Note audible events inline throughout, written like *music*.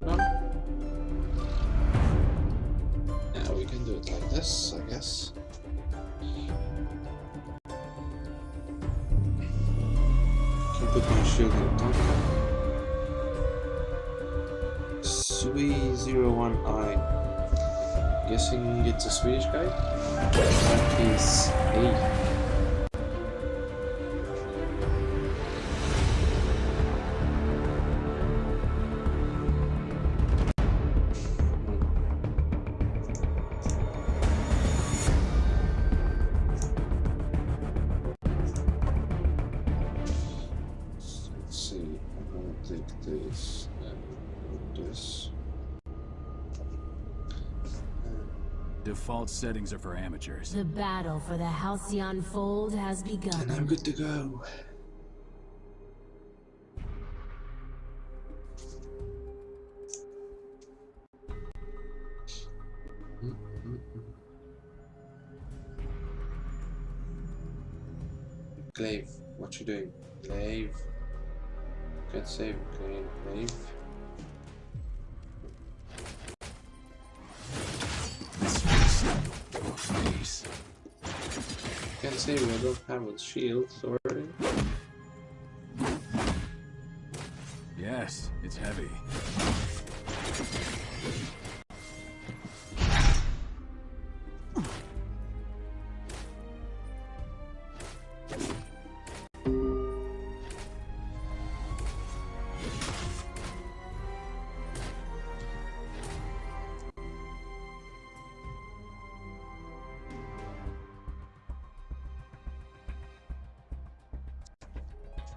now. Yeah, we can do it like this, I guess. Can put my shield in Tonka. Sui01i. Guessing it's a Swedish guy? That is A. Default settings are for amateurs. The battle for the Halcyon Fold has begun. And I'm good to go. Glaive, what you doing? Glaive. Can't save, Glaive. Can't save, I don't have a shield, sorry. Yes, it's heavy.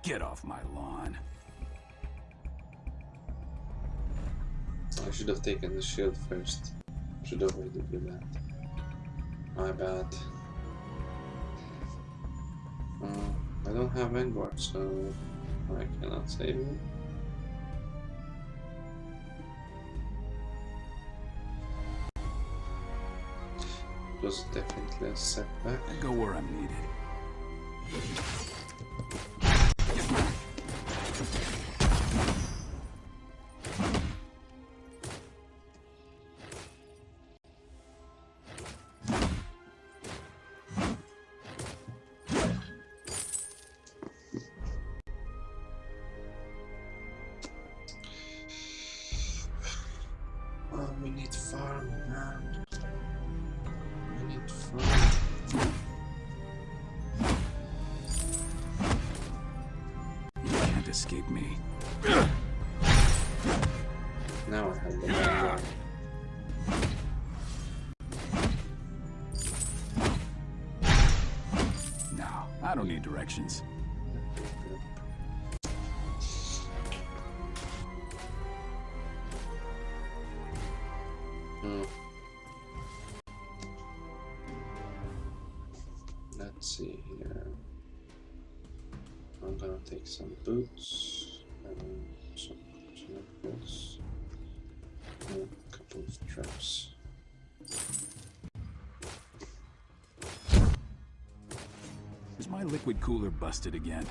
Get off my lawn. I should have taken the shield first. Should have waited with that. My bad. Uh, I don't have Vanguard, so I cannot save it. It was definitely a setback. I go where I'm needed. Escape me. Now I have the. No, I don't need directions. Cooler busted again?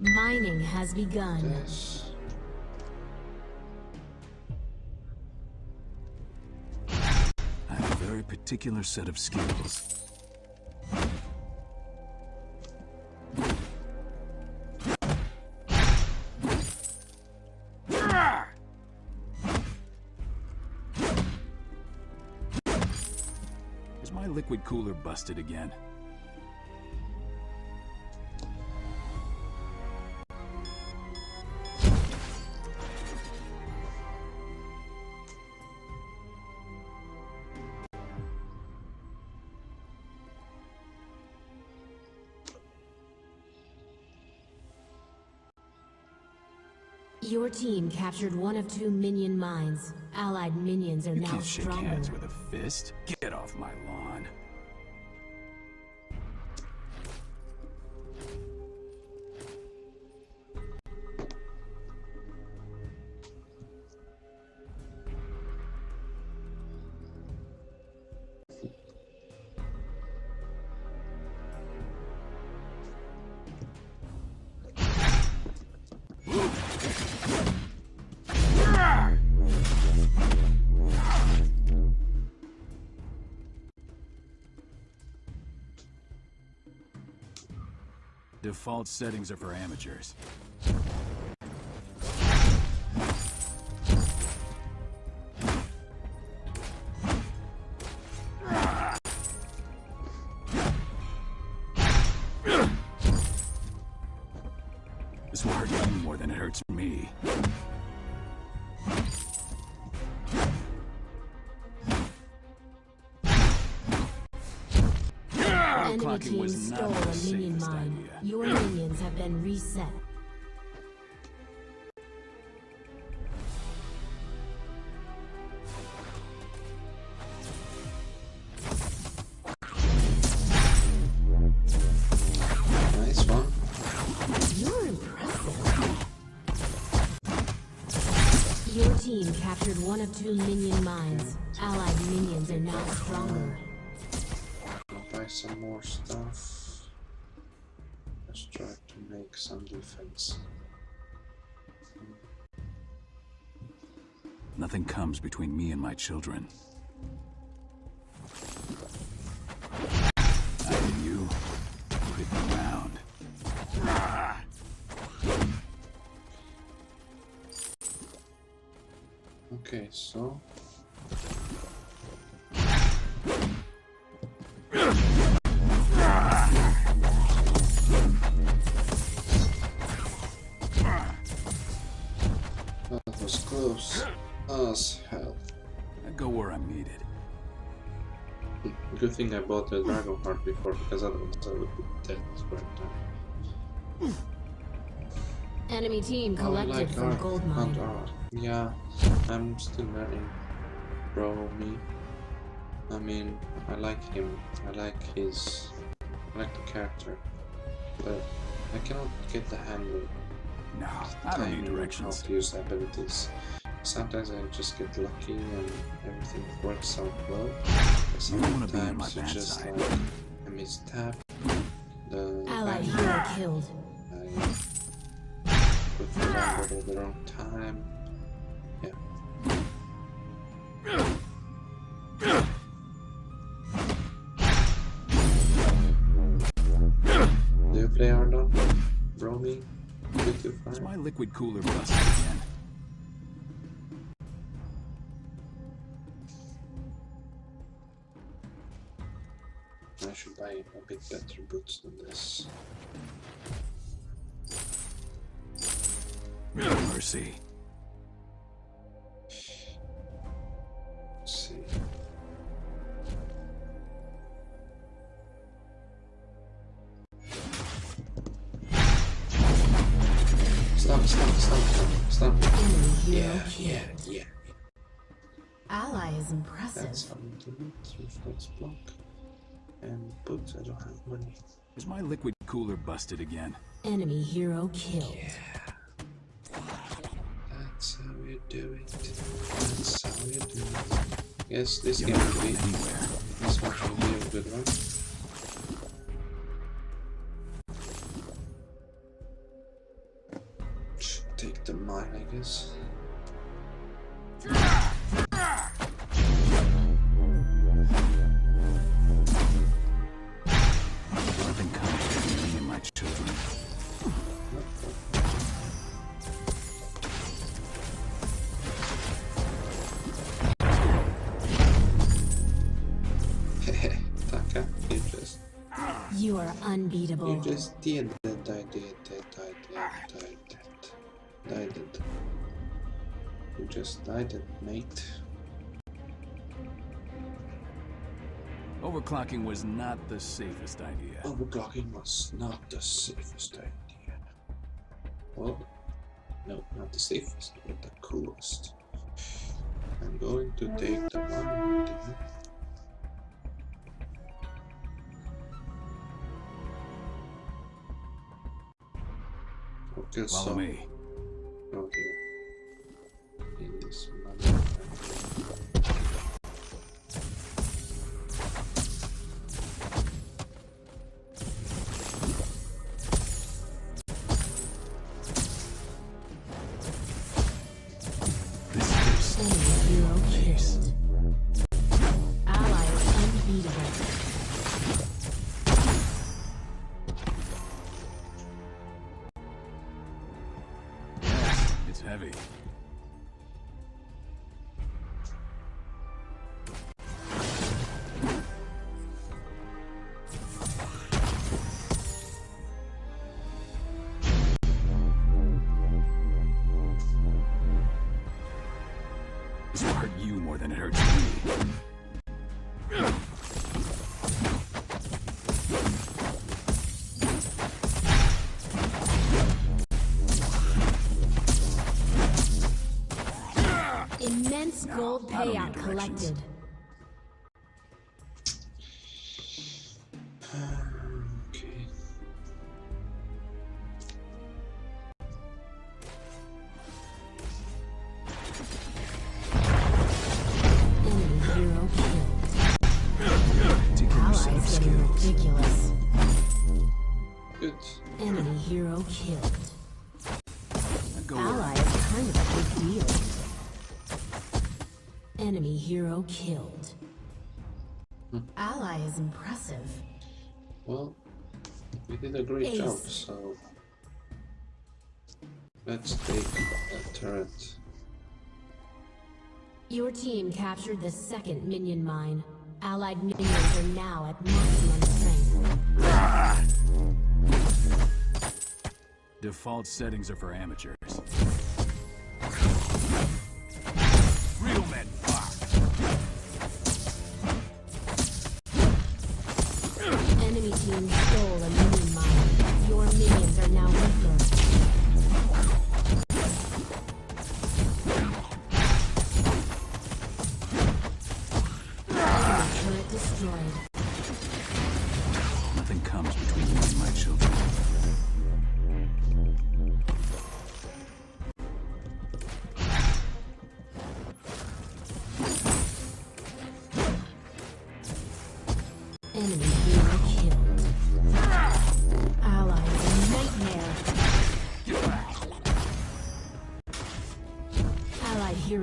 Mining has begun. I have a very particular set of skills. cooler busted again. Your team captured one of two minion mines. Allied minions are you now can't stronger. Shake hands with a fist. Get off my Default settings are for amateurs. This will hurt you more than it hurts me. Enemy team stole a minion mine. Your minions have been reset. Nice one. You're impressive. Your team captured one of two minion mines. Allied minions are now stronger. I'll buy some more stuff. Let's try to make some defense. Nothing comes between me and my children. I and you, hit the ground. Okay, so as hell. I go where I'm needed. Good thing I bought the Dragon Heart before, because otherwise I would be dead right now. Enemy team Oh, I collected like from art, gold mine. art. Yeah, I'm still learning. Bro, me. I mean, I like him. I like his. I like the character. But I cannot get the handle. No, I don't need timing of directions. How to use abilities. Sometimes I just get lucky and everything works out well. But You don't wanna be on my sometimes you just side. like I mistap the Allied value. hero killed. I put the number at the wrong time. Yeah. Do you play Ardan? Romy? Good to Is my liquid cooler busted again? I should buy a bit better boots than this. No mercy. Let's see. Stop, stop, stop, stop. Enemy Yeah, yeah, yeah. Ally is impressive. That's how we do block. And boots, I don't have money. Is my liquid cooler busted again? Enemy hero killed. Yeah. That's how you do it. That's how you do it. Yes, this You're game will be. going anywhere. This match will be a good one. Hehe, you just, You are unbeatable. you just did that, I did that, I did that, I did that, I did. You just died it, mate. Overclocking was not the safest idea. Overclocking was not the safest idea. Well, No, not the safest, but the coolest. I'm going to take the one. Me. Follow so me. go than it hurts me. Killed. Ally is kind of a big deal. Enemy hero killed. Hmm. Ally is impressive. Well, we did a great job, so let's take a turret. Your team captured the second minion mine. Allied minions are now at maximum strength. Ah! Default settings are for amateurs.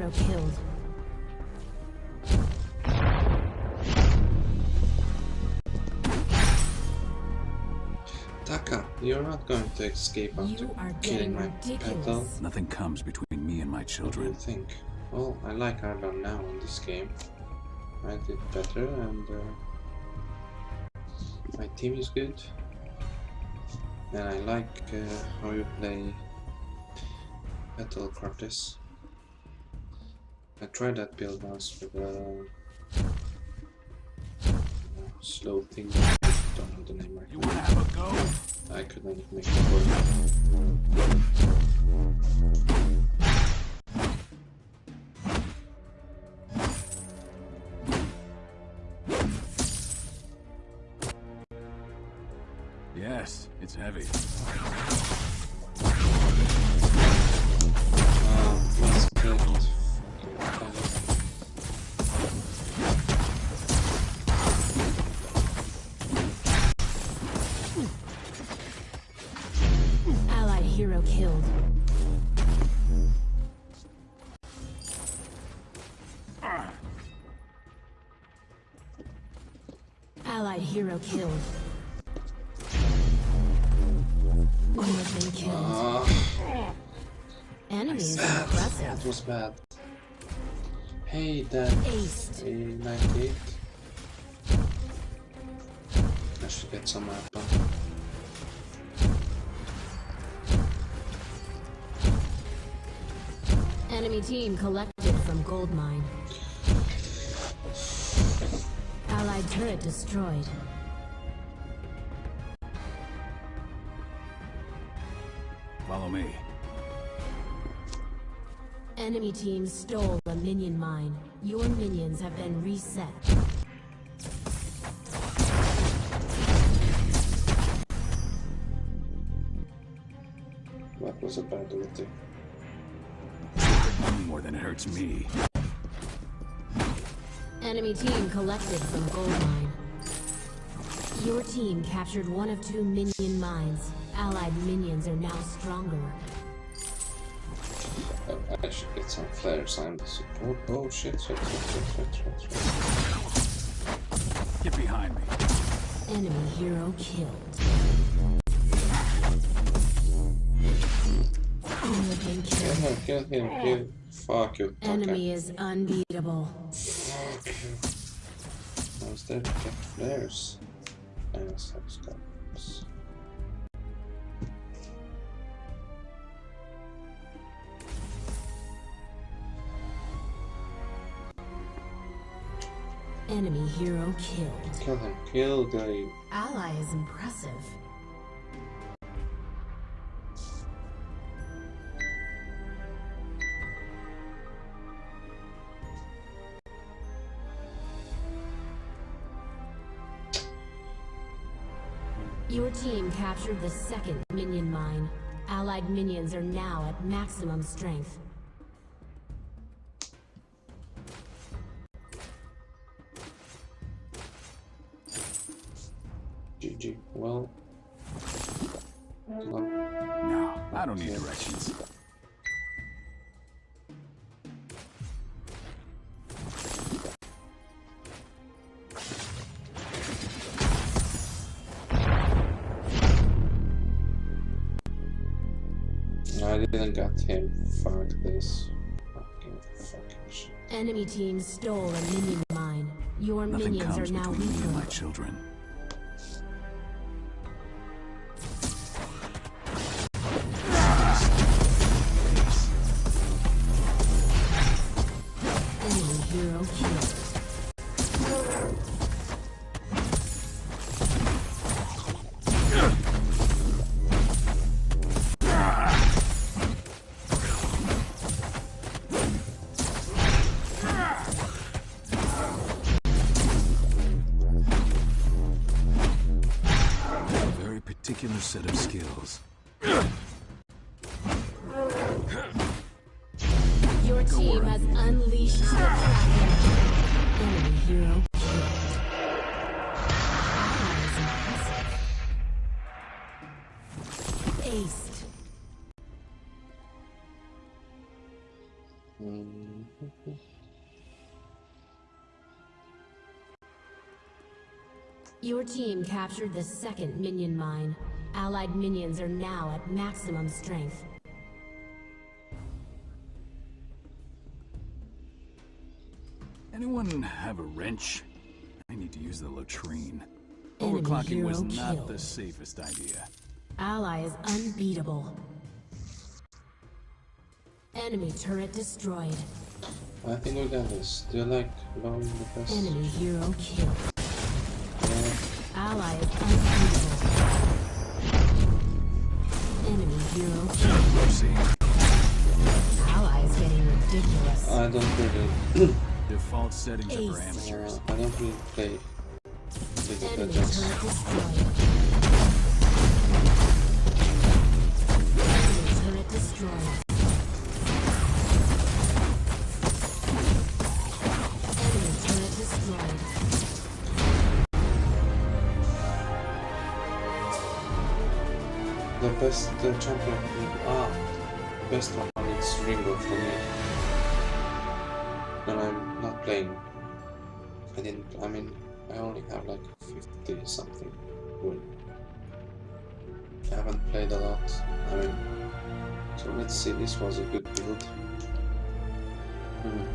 Hero killed. Taka, you're not going to escape after You are killing my petal. Nothing comes between me and my What do you children. think? Well, I like Ardan now in this game. I did better and uh, my team is good. And I like uh, how you play Metal Cortes. I tried that build once with a uh, slow thing. Don't know the name right You now. wanna have a go? I couldn't make it work. Hero killed. Been killed. Ah, Enemy is that impressive. was bad. Hey, that Aced. a 98. I should get some apple. Enemy team collected from gold mine. Allied turret destroyed. Follow me. Enemy team stole a minion mine. Your minions have been reset. That was a bad ulti. More than it hurts me. Enemy team collected some gold mine. Your team captured one of two minion mines. Allied minions are now stronger. I, I should get some flares. I'm the support. Oh shit, shit, shit, shit, shit, shit, shit. Get behind me. Enemy hero killed. Looking Kill kill. him, kill him, kill. Fuck you, Taka. Enemy is unbeatable. Fuck you. I was there to get flares. Yes, I was got this. Enemy hero killed. Kill him, kill the Ally is impressive. Team captured the second minion mine. Allied minions are now at maximum strength. GG. Well, well, No, I don't need directions. This. Fucking fucking shit. Enemy team stole a minion mine. Your Nothing minions are comes now between me and my weaker. children. Your team has unleashed the Kraken. Enemy hero. Your team captured the second minion mine. Allied minions are now at maximum strength. Anyone have a wrench? I need to use the latrine. Enemy Overclocking was hero not killed. the safest idea. Ally is unbeatable. Enemy turret destroyed. I think we got this. Do you like blowing the best? Enemy hero killed. Yeah. Ally is unbeatable. Enemy hero killed. Mercy. Ally is getting ridiculous. I don't really. *clears throat* Default settings are for amateurs. Uh, I don't really play Enemy turret destroyed. Enemy turret destroyed. Enemy turret destroyed. The best uh, champion. Ah, the best one is Ringo for me. And I'm not playing. I didn't, I mean, I only have like 50 something win. I haven't played a lot, I mean, so let's see, this was a good build. Hmm.